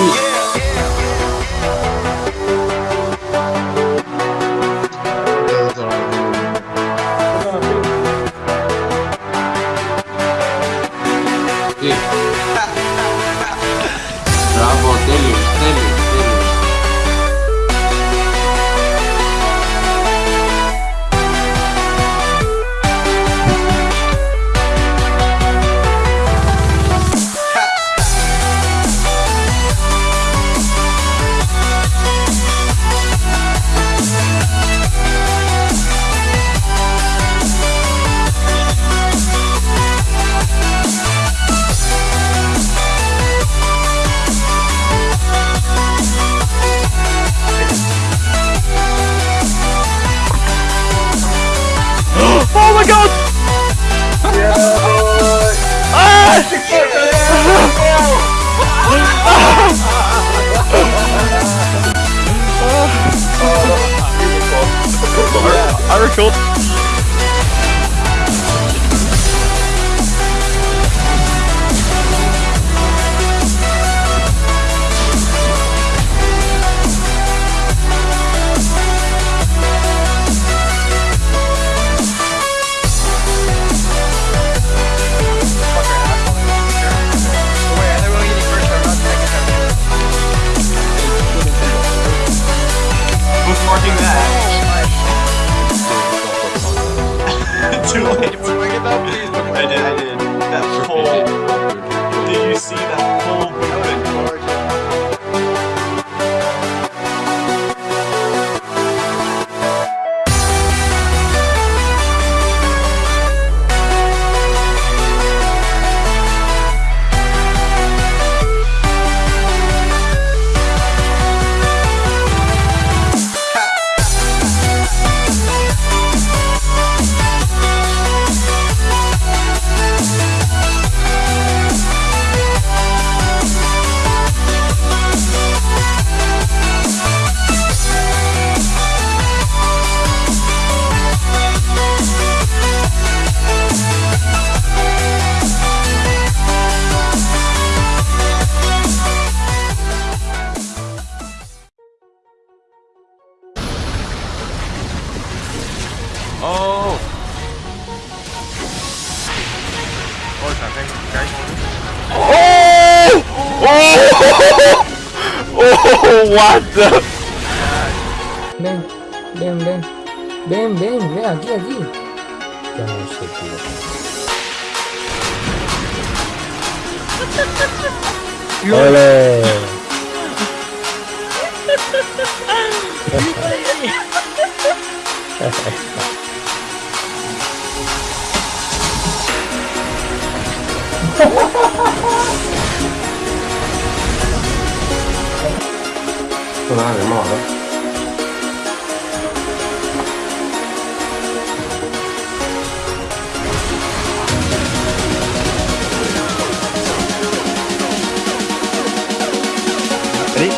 你。I recalled. Too late. I did, I Oh. Oh! Oh! Oh! What the? Ven, ven, ven. Ven, ven, ven, aquí, aquí. Ya no sé, tío. ¡Ole! 不拿人帽子。Ready?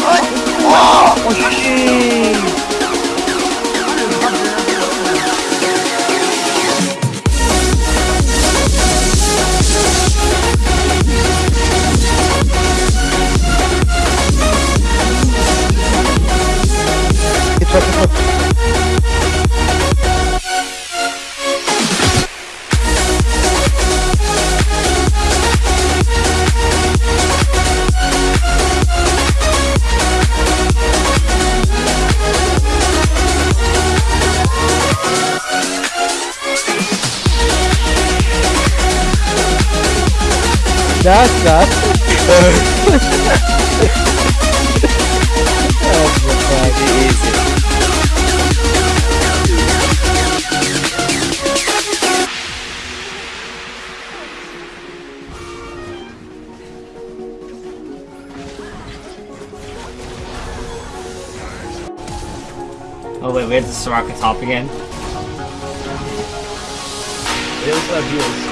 Oh! Oh! Oh! Oh! Oh! Oh! Oh! Oh! That's that. That's easy. Oh wait, we have to rocket top again. It was abuse.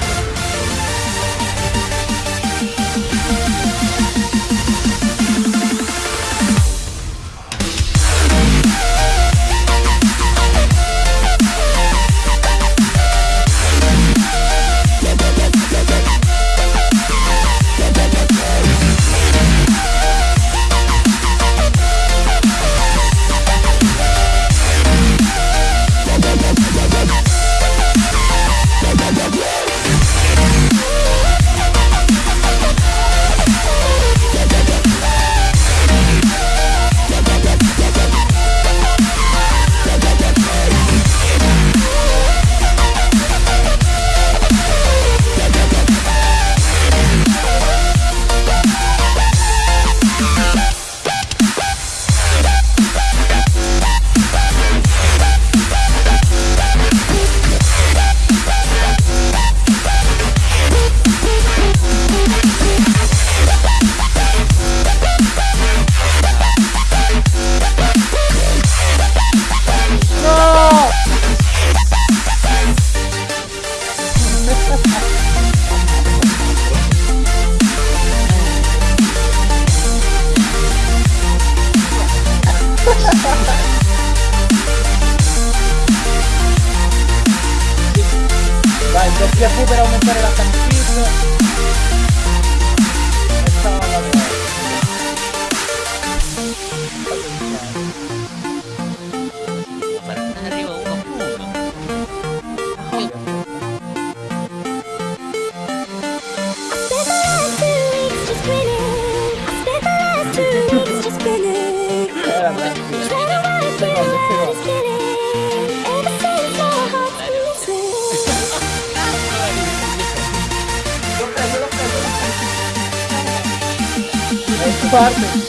cómo para el farming.